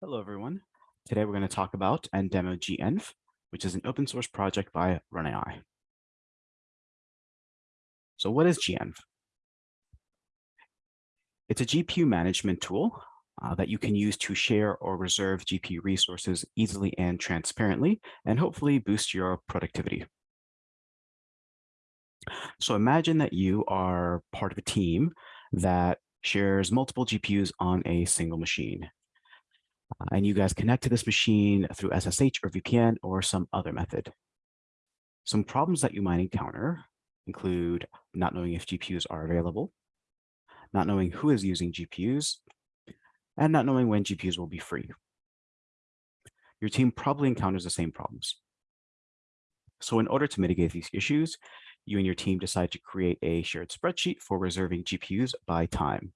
Hello, everyone. Today we're going to talk about and demo GENV, which is an open source project by RunAI. So what is GENV? It's a GPU management tool uh, that you can use to share or reserve GPU resources easily and transparently, and hopefully boost your productivity. So imagine that you are part of a team that shares multiple GPUs on a single machine. And you guys connect to this machine through SSH or VPN or some other method. Some problems that you might encounter include not knowing if GPUs are available, not knowing who is using GPUs, and not knowing when GPUs will be free. Your team probably encounters the same problems. So in order to mitigate these issues, you and your team decide to create a shared spreadsheet for reserving GPUs by time.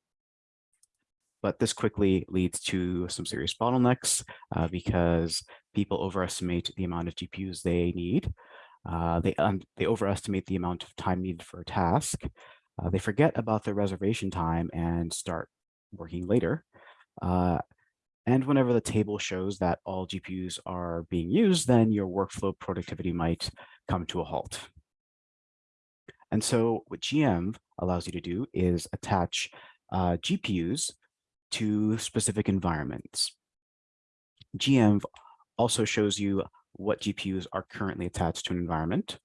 But this quickly leads to some serious bottlenecks uh, because people overestimate the amount of GPUs they need. Uh, they, um, they overestimate the amount of time needed for a task. Uh, they forget about their reservation time and start working later. Uh, and whenever the table shows that all GPUs are being used, then your workflow productivity might come to a halt. And so what GENV allows you to do is attach uh, GPUs to specific environments. GENV also shows you what GPUs are currently attached to an environment.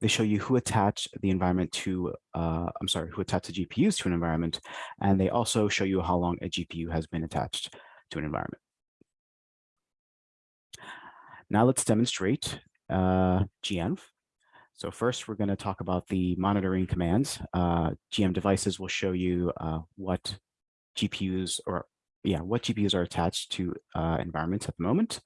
They show you who attached the environment to, uh, I'm sorry, who attached the GPUs to an environment, and they also show you how long a GPU has been attached to an environment. Now let's demonstrate uh. So first, we're going to talk about the monitoring commands. Uh, genv devices will show you uh, what GPUs or yeah, what GPUs are attached to uh, environments at the moment.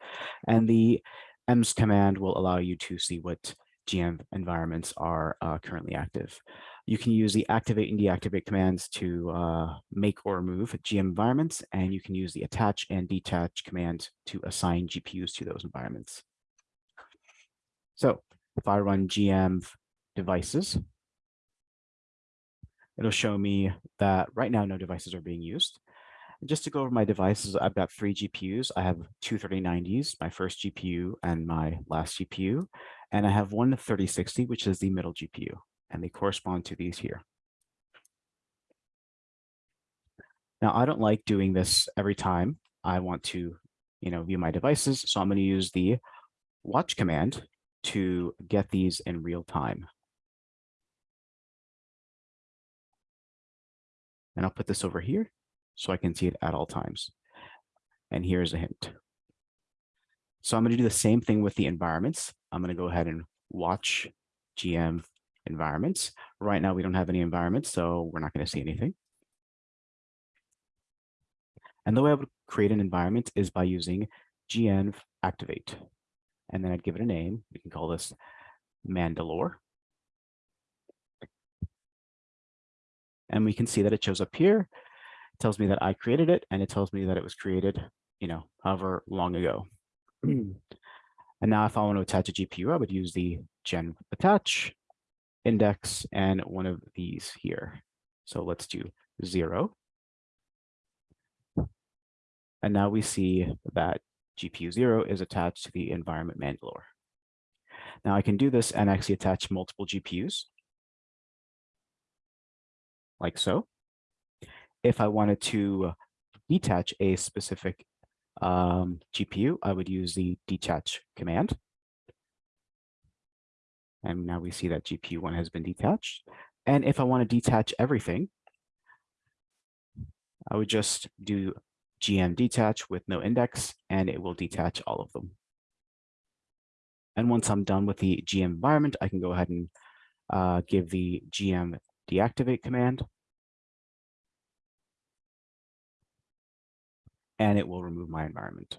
And the EMS command will allow you to see what genv environments are uh, currently active. You can use the activate and deactivate commands to uh, make or remove genv environments, and you can use the attach and detach command to assign GPUs to those environments. So if I run genv devices, it'll show me that right now no devices are being used. And just to go over my devices, I've got three GPUs. I have two 3090s, my first GPU and my last GPU. And I have one 3060, which is the middle GPU, and they correspond to these here. Now, I don't like doing this every time I want to, you know, view my devices. So I'm going to use the watch command to get these in real time. And I'll put this over here so I can see it at all times. And here's a hint. So I'm going to do the same thing with the environments. I'm going to go ahead and watch genv environments. Right now, we don't have any environments, so we're not going to see anything. And the way I would create an environment is by using GENV activate. And then I'd give it a name. We can call this Mandalore. And we can see that it shows up here. It tells me that I created it, and it tells me that it was created, you know, however long ago. and now if I want to attach a GPU, I would use the genv attach index and one of these here. So let's do zero. And now we see that GPU zero is attached to the environment Mandalore. Now I can do this and actually attach multiple GPUs like so. If I wanted to detach a specific um, GPU, I would use the detach command. And now we see that GPU one has been detached. And if I want to detach everything, I would just do genv detach with no index, and it will detach all of them. And once I'm done with the genv environment, I can go ahead and uh, give the genv deactivate command. And it will remove my environment.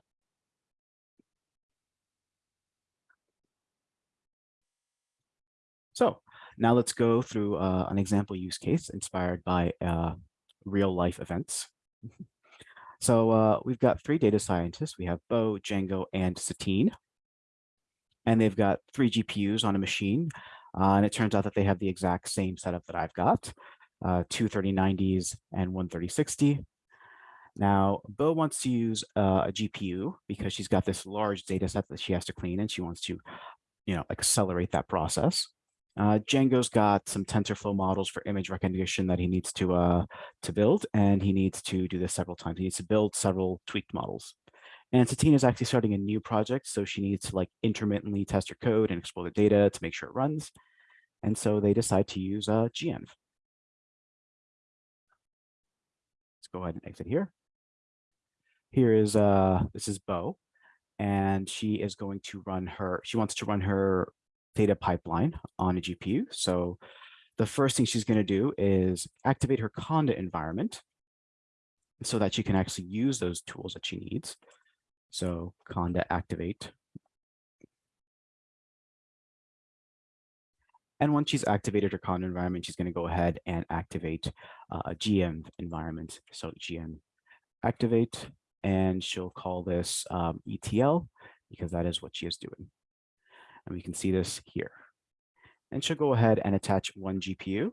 So now let's go through uh, an example use case inspired by uh, real life events. so uh, we've got three data scientists. We have Bo, Django, and Satine. And they've got three GPUs on a machine. Uh, and it turns out that they have the exact same setup that I've got, uh, two 3090s and one 3060. Now, Bo wants to use uh, a GPU because she's got this large data set that she has to clean and she wants to, you know, accelerate that process. Uh, Django's got some TensorFlow models for image recognition that he needs to uh, to build, and he needs to do this several times. He needs to build several tweaked models. And Satine is actually starting a new project, so she needs to like intermittently test her code and explore the data to make sure it runs. And so they decide to use uh, GENV. Let's go ahead and exit here. Here is, uh, this is Bo, and she is going to run her, she wants to run her data pipeline on a GPU. So the first thing she's going to do is activate her Conda environment so that she can actually use those tools that she needs. So Conda activate. And once she's activated her Conda environment, she's going to go ahead and activate uh, a genv environment. So genv activate, and she'll call this um, ETL because that is what she is doing. And we can see this here. And she'll go ahead and attach one GPU.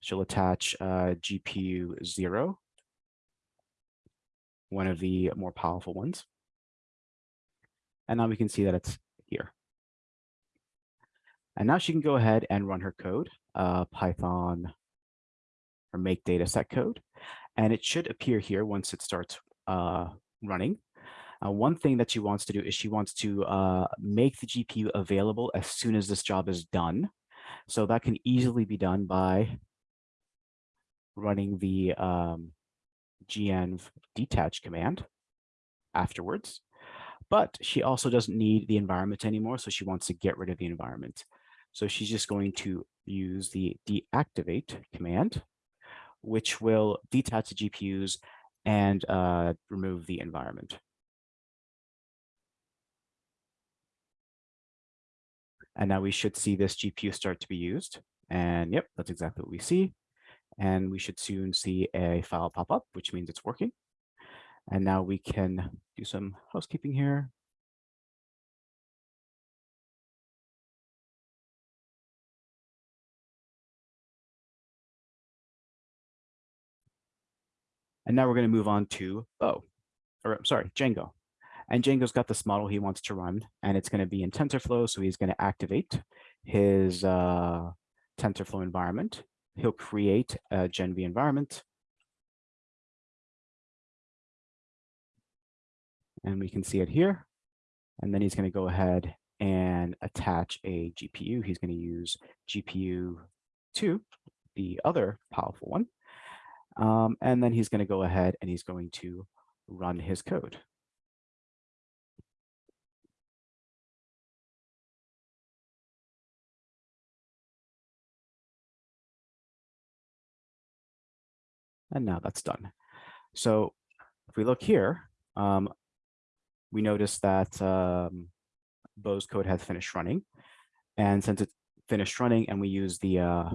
She'll attach uh, GPU zero, one of the more powerful ones. And now we can see that it's here. And now she can go ahead and run her code, uh, Python or make data set code. And it should appear here once it starts uh, running. Uh, one thing that she wants to do is she wants to uh, make the GPU available as soon as this job is done. So that can easily be done by running the um, genv detach command afterwards. But she also doesn't need the environment anymore, so she wants to get rid of the environment. So she's just going to use the deactivate command, which will detach the GPUs and uh, remove the environment. And now we should see this GPU start to be used. And yep, that's exactly what we see. And we should soon see a file pop up, which means it's working. And now we can do some housekeeping here. And now we're going to move on to Bo, or I'm sorry, Django. And Django's got this model he wants to run, and it's going to be in TensorFlow. So he's going to activate his uh, TensorFlow environment. He'll create a GenV environment. And we can see it here. And then he's going to go ahead and attach a GPU. He's going to use GPU 2, the other powerful one. Um, and then he's going to go ahead and he's going to run his code. And now that's done. So if we look here, um, we notice that um, Bo's code has finished running. And since it's finished running and we use the uh,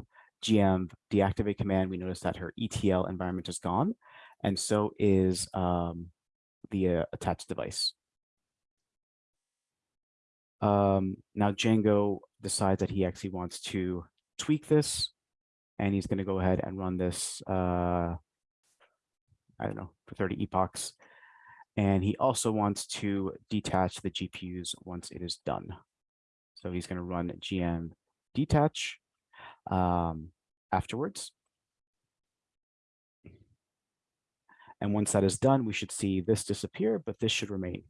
GENV deactivate command, we notice that her ETL environment is gone. And so is um, the uh, attached device. Um, now Django decides that he actually wants to tweak this and he's going to go ahead and run this uh, I don't know, for 30 epochs. And he also wants to detach the GPUs once it is done. So he's going to run genv detach um, afterwards. And once that is done, we should see this disappear, but this should remain.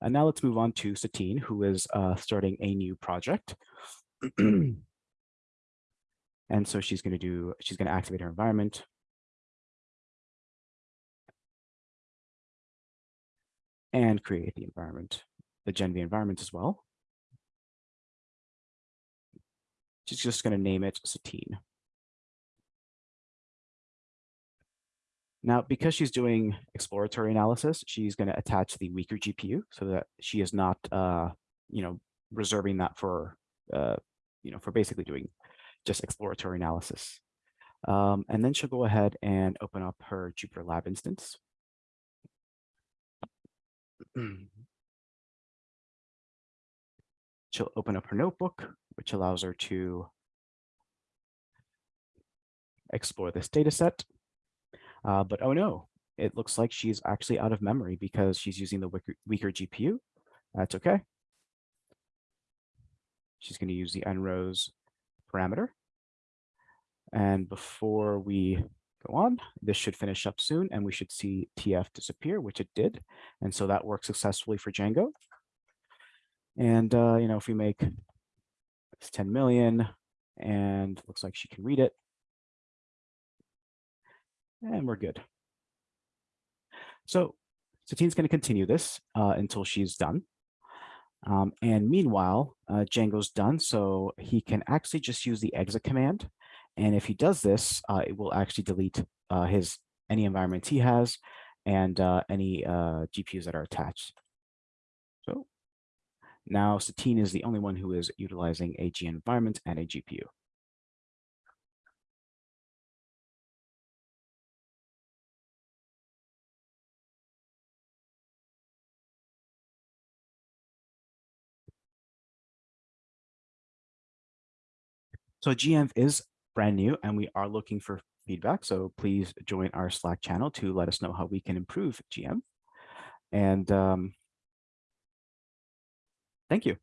And now let's move on to Satine, who is uh, starting a new project. and so she's going to do, she's going to activate her environment. and create the environment, the GenV environment as well. She's just going to name it Satine. Now, because she's doing exploratory analysis, she's going to attach the weaker GPU so that she is not, uh, you know, reserving that for, uh, you know, for basically doing just exploratory analysis. Um, and then she'll go ahead and open up her Jupyter Lab instance. She'll open up her notebook, which allows her to explore this data set. Uh, but oh no, it looks like she's actually out of memory because she's using the weaker, weaker GPU. That's okay. She's going to use the nrows parameter. And before we go on, this should finish up soon and we should see TF disappear, which it did. And so that worked successfully for Django. And, uh, you know, if we make it's 10 million and looks like she can read it. And we're good. So Satine's going to continue this uh, until she's done. Um, and meanwhile, uh, Django's done, so he can actually just use the exit command. And if he does this, uh, it will actually delete uh, his any environments he has and uh, any uh, GPUs that are attached. So now Satine is the only one who is utilizing a G environment and a GPU. So GEnv is brand new and we are looking for feedback. So please join our Slack channel to let us know how we can improve GENV. And um, thank you.